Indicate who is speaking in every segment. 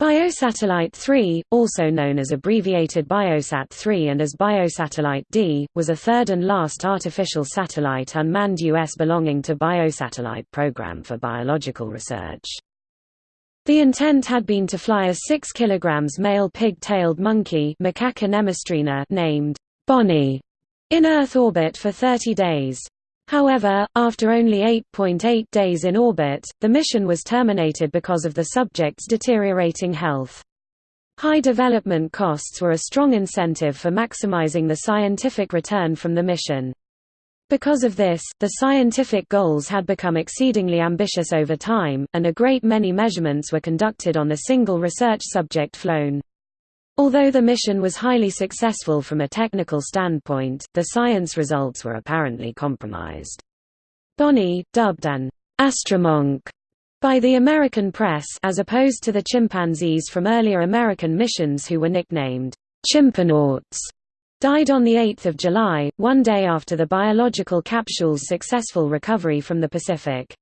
Speaker 1: Biosatellite 3, also known as abbreviated Biosat 3 and as Biosatellite D, was a third and last artificial satellite unmanned U.S. belonging to Biosatellite Program for Biological Research. The intent had been to fly a 6 kg male pig-tailed monkey named Bonnie in Earth orbit for 30 days. However, after only 8.8 days in orbit, the mission was terminated because of the subject's deteriorating health. High development costs were a strong incentive for maximizing the scientific return from the mission. Because of this, the scientific goals had become exceedingly ambitious over time, and a great many measurements were conducted on the single research subject flown. Although the mission was highly successful from a technical standpoint, the science results were apparently compromised. Bonnie, dubbed an astromonk by the American press as opposed to the chimpanzees from earlier American missions who were nicknamed chimpanauts, died on 8 July, one day after the biological capsule's successful recovery from the Pacific.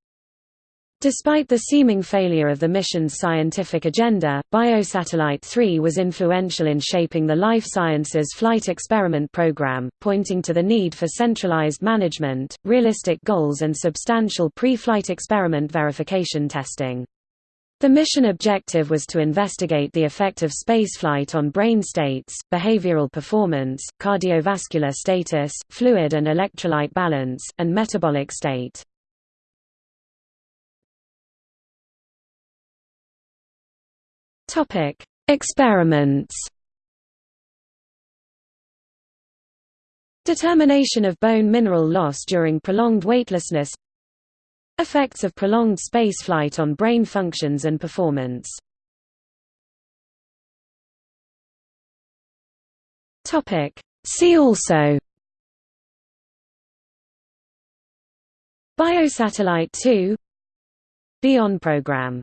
Speaker 1: Despite the seeming failure of the mission's scientific agenda, Biosatellite 3 was influential in shaping the life sciences flight experiment program, pointing to the need for centralized management, realistic goals and substantial pre-flight experiment verification testing. The mission objective was to investigate the effect of spaceflight on brain states, behavioral performance, cardiovascular status, fluid and electrolyte balance, and metabolic state. Topic: Experiments. Determination of bone mineral loss during prolonged weightlessness. Effects of prolonged spaceflight on brain functions and performance. Topic: See also Biosatellite 2 Bion program